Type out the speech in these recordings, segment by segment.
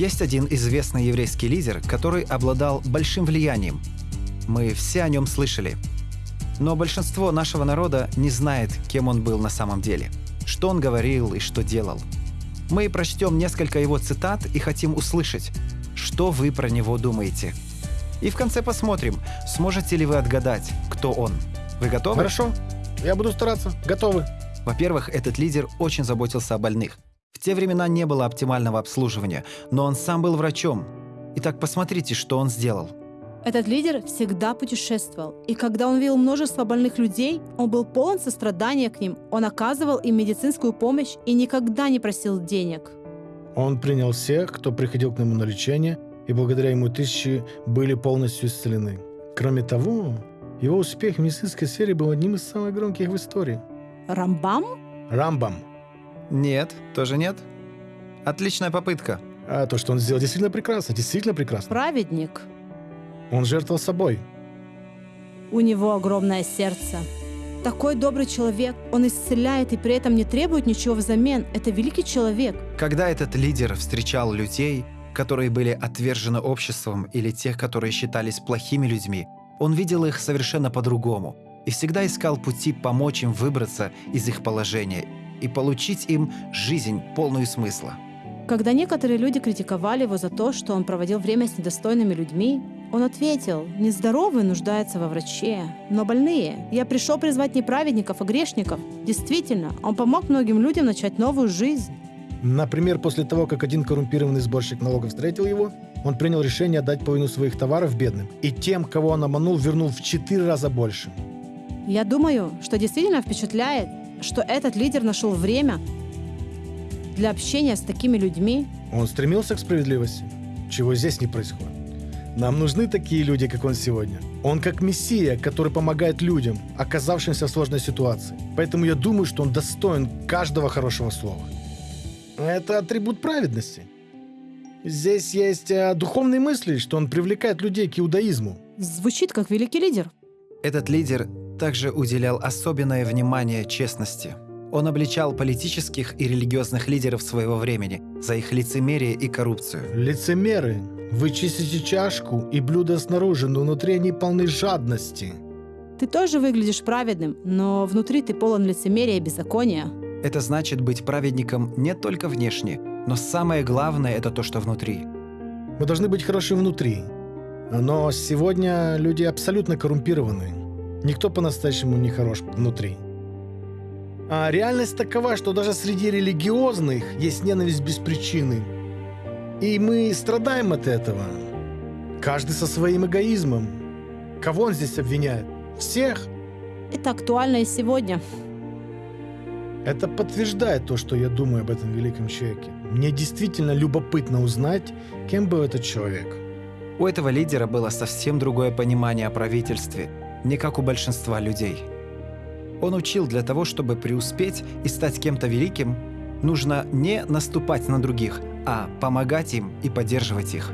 Есть один известный еврейский лидер, который обладал большим влиянием. Мы все о нем слышали. Но большинство нашего народа не знает, кем он был на самом деле, что он говорил и что делал. Мы прочтем несколько его цитат и хотим услышать, что вы про него думаете. И в конце посмотрим, сможете ли вы отгадать, кто он. Вы готовы? Хорошо, я буду стараться. Готовы. Во-первых, этот лидер очень заботился о больных. В те времена не было оптимального обслуживания, но он сам был врачом. Итак, посмотрите, что он сделал. Этот лидер всегда путешествовал, и когда он видел множество больных людей, он был полон сострадания к ним, он оказывал им медицинскую помощь и никогда не просил денег. Он принял всех, кто приходил к нему на лечение, и благодаря ему тысячи были полностью исцелены. Кроме того, его успех в медицинской сфере был одним из самых громких в истории. Рамбам? Рамбам. Нет, тоже нет. Отличная попытка. А то, что он сделал, действительно прекрасно, действительно прекрасно. Праведник. Он жертвовал собой. У него огромное сердце. Такой добрый человек, он исцеляет и при этом не требует ничего взамен. Это великий человек. Когда этот лидер встречал людей, которые были отвержены обществом или тех, которые считались плохими людьми, он видел их совершенно по-другому и всегда искал пути помочь им выбраться из их положения и получить им жизнь, полную смысла. Когда некоторые люди критиковали его за то, что он проводил время с недостойными людьми, он ответил, нездоровые нуждаются во враче, но больные. Я пришел призвать не праведников, а грешников. Действительно, он помог многим людям начать новую жизнь. Например, после того, как один коррумпированный сборщик налогов встретил его, он принял решение отдать половину своих товаров бедным, и тем, кого он обманул, вернул в четыре раза больше. Я думаю, что действительно впечатляет, что этот лидер нашел время для общения с такими людьми. Он стремился к справедливости, чего здесь не происходит. Нам нужны такие люди, как он сегодня. Он как мессия, который помогает людям, оказавшимся в сложной ситуации. Поэтому я думаю, что он достоин каждого хорошего слова. Это атрибут праведности. Здесь есть э, духовные мысли, что он привлекает людей к иудаизму. Звучит как великий лидер. Этот лидер также уделял особенное внимание честности. Он обличал политических и религиозных лидеров своего времени за их лицемерие и коррупцию. Лицемеры, вы чистите чашку и блюдо снаружи, но внутри они полны жадности. Ты тоже выглядишь праведным, но внутри ты полон лицемерия и беззакония. Это значит быть праведником не только внешне, но самое главное – это то, что внутри. Мы должны быть хороши внутри. Но сегодня люди абсолютно коррумпированы. Никто по-настоящему не хорош внутри. А реальность такова, что даже среди религиозных есть ненависть без причины. И мы страдаем от этого. Каждый со своим эгоизмом. Кого он здесь обвиняет? Всех? Это актуально и сегодня. Это подтверждает то, что я думаю об этом великом человеке. Мне действительно любопытно узнать, кем был этот человек. У этого лидера было совсем другое понимание о правительстве, не как у большинства людей. Он учил для того, чтобы преуспеть и стать кем-то великим, нужно не наступать на других, а помогать им и поддерживать их.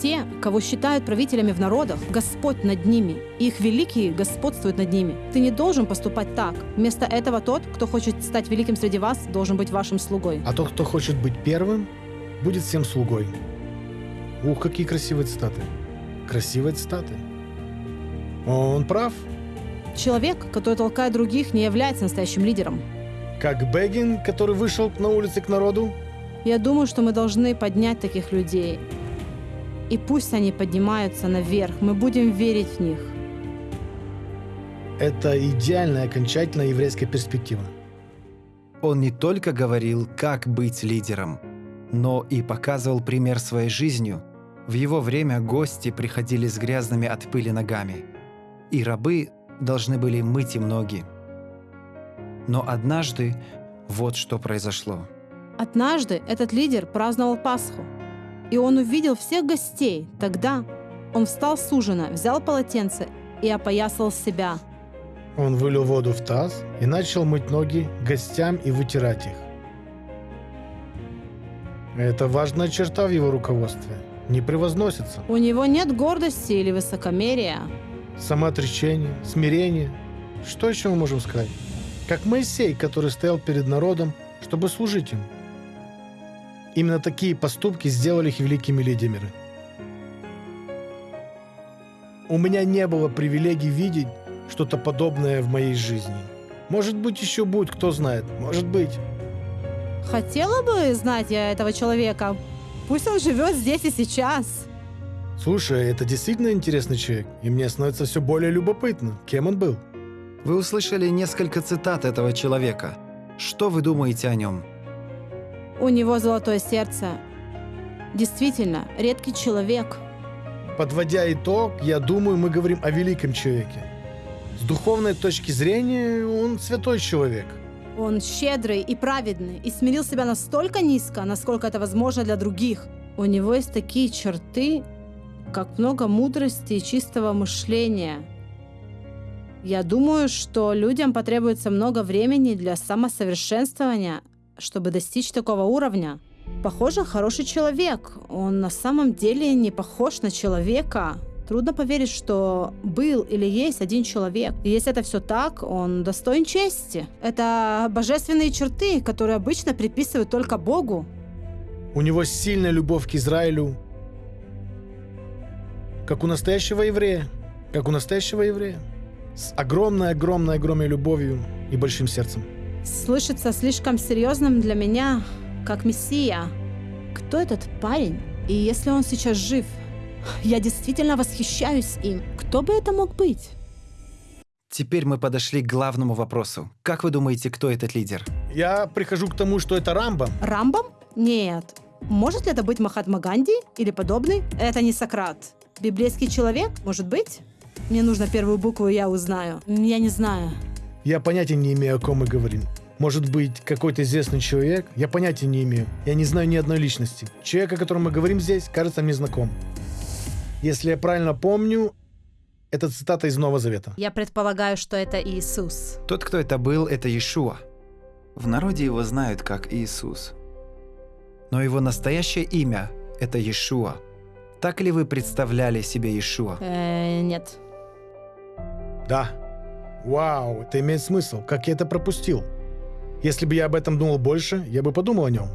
Те, кого считают правителями в народах, Господь над ними, и их великие господствуют над ними. Ты не должен поступать так. Вместо этого тот, кто хочет стать великим среди вас, должен быть вашим слугой. А тот, кто хочет быть первым, будет всем слугой. Ух, какие красивые цитаты. Красивые цитаты. Он прав. Человек, который толкает других, не является настоящим лидером. Как Бегин, который вышел на улицы к народу. Я думаю, что мы должны поднять таких людей. И пусть они поднимаются наверх, мы будем верить в них. Это идеальная окончательная еврейская перспектива. Он не только говорил, как быть лидером, но и показывал пример своей жизнью. В его время гости приходили с грязными от пыли ногами, и рабы должны были мыть им ноги. Но однажды вот что произошло. Однажды этот лидер праздновал Пасху, и он увидел всех гостей. Тогда он встал с ужина, взял полотенце и опоясал себя. Он вылил воду в таз и начал мыть ноги гостям и вытирать их. Это важная черта в его руководстве. Не превозносится. У него нет гордости или высокомерия. Самоотречение, смирение. Что еще мы можем сказать? Как Моисей, который стоял перед народом, чтобы служить им. Именно такие поступки сделали их великими лидерами. У меня не было привилегий видеть что-то подобное в моей жизни. Может быть, еще будет, кто знает. Может быть. Хотела бы знать я этого человека. Пусть он живет здесь и сейчас. Слушай, это действительно интересный человек, и мне становится все более любопытно, кем он был. Вы услышали несколько цитат этого человека. Что вы думаете о нем? У него золотое сердце. Действительно, редкий человек. Подводя итог, я думаю, мы говорим о великом человеке. С духовной точки зрения, он святой человек. Он щедрый и праведный, и смирил себя настолько низко, насколько это возможно для других. У него есть такие черты, как много мудрости и чистого мышления. Я думаю, что людям потребуется много времени для самосовершенствования, чтобы достичь такого уровня. Похоже, хороший человек. Он на самом деле не похож на человека. Трудно поверить, что был или есть один человек. И если это все так, он достоин чести. Это божественные черты, которые обычно приписывают только Богу. У него сильная любовь к Израилю, как у настоящего еврея. Как у настоящего еврея. С огромной-огромной-огромной любовью и большим сердцем. Слышится слишком серьезным для меня, как мессия. Кто этот парень? И если он сейчас жив? Я действительно восхищаюсь им. Кто бы это мог быть? Теперь мы подошли к главному вопросу. Как вы думаете, кто этот лидер? Я прихожу к тому, что это Рамбам. Рамбам? Нет. Может ли это быть Махатма Ганди или подобный? Это не Сократ. Библейский человек? Может быть? Мне нужно первую букву, я узнаю. Я не знаю. Я понятия не имею, о ком мы говорим. Может быть, какой-то известный человек? Я понятия не имею. Я не знаю ни одной личности. Человек, о котором мы говорим здесь, кажется мне знаком. Если я правильно помню, это цитата из Нового Завета. Я предполагаю, что это Иисус. Тот, кто это был, это Иешуа. В народе его знают как Иисус. Но его настоящее имя – это Иешуа – так ли вы представляли себе Иешуа? Э, нет. Да. Вау, это имеет смысл. Как я это пропустил? Если бы я об этом думал больше, я бы подумал о нем.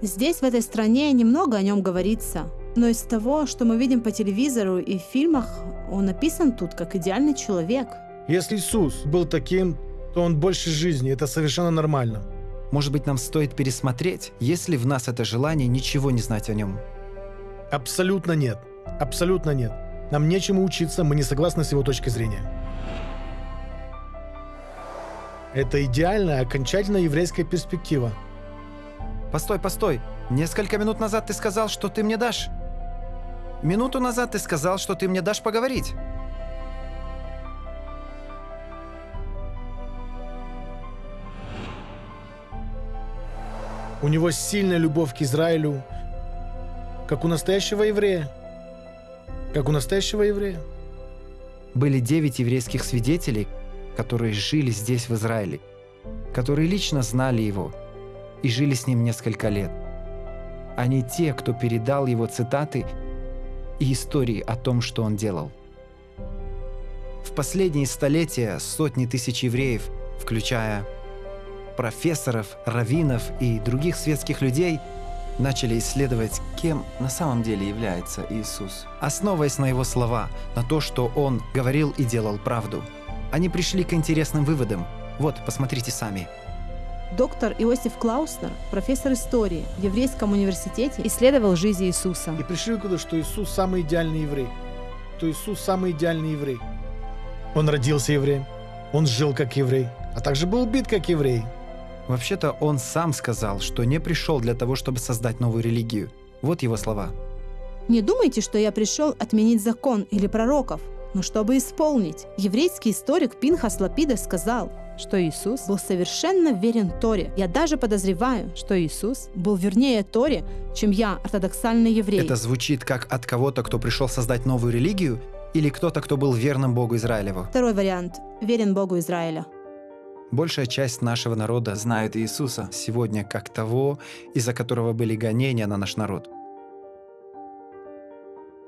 Здесь, в этой стране, немного о нем говорится. Но из того, что мы видим по телевизору и в фильмах, он написан тут как идеальный человек. Если Иисус был таким, то он больше жизни. Это совершенно нормально. Может быть, нам стоит пересмотреть, есть ли в нас это желание ничего не знать о нем. Абсолютно нет. Абсолютно нет. Нам нечему учиться, мы не согласны с его точкой зрения. Это идеальная, окончательная еврейская перспектива. Постой, постой. Несколько минут назад ты сказал, что ты мне дашь. Минуту назад ты сказал, что ты мне дашь поговорить. У него сильная любовь к Израилю, как у настоящего еврея. Как у настоящего еврея. Были девять еврейских свидетелей, которые жили здесь, в Израиле, которые лично знали его и жили с ним несколько лет. Они те, кто передал его цитаты и истории о том, что он делал. В последние столетия сотни тысяч евреев, включая профессоров, раввинов и других светских людей – начали исследовать, кем на самом деле является Иисус. Основываясь на его слова, на то, что он говорил и делал правду, они пришли к интересным выводам. Вот, посмотрите сами. Доктор Иосиф Клауснер, профессор истории в Еврейском университете, исследовал жизнь Иисуса. И пришли к выводу, что Иисус самый идеальный еврей. Что Иисус самый идеальный еврей. Он родился евреем, он жил как еврей, а также был убит как еврей. Вообще-то он сам сказал, что не пришел для того, чтобы создать новую религию. Вот его слова. «Не думайте, что я пришел отменить закон или пророков, но чтобы исполнить. Еврейский историк Пинхас Лапида сказал, что Иисус был совершенно верен Торе. Я даже подозреваю, что Иисус был вернее Торе, чем я, ортодоксальный еврей. Это звучит как от кого-то, кто пришел создать новую религию, или кто-то, кто был верным Богу Израилеву? Второй вариант. Верен Богу Израиля. Большая часть нашего народа знает Иисуса сегодня как того, из-за которого были гонения на наш народ.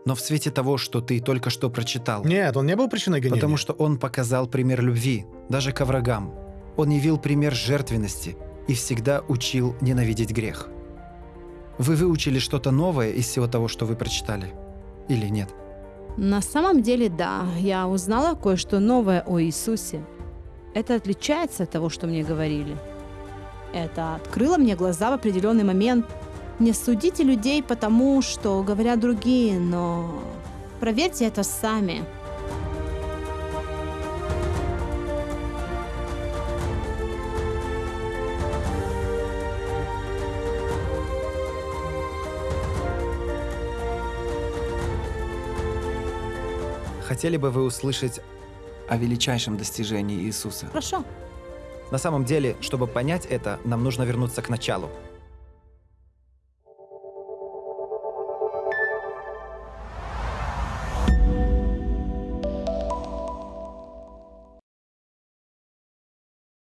Но в свете того, что ты только что прочитал... Нет, он не был причиной гонения. Потому что он показал пример любви, даже к врагам. Он явил пример жертвенности и всегда учил ненавидеть грех. Вы выучили что-то новое из всего того, что вы прочитали? Или нет? На самом деле, да, я узнала кое-что новое о Иисусе. Это отличается от того, что мне говорили. Это открыло мне глаза в определенный момент. Не судите людей потому, что говорят другие, но проверьте это сами. Хотели бы вы услышать о величайшем достижении Иисуса? Хорошо. На самом деле, чтобы понять это, нам нужно вернуться к началу.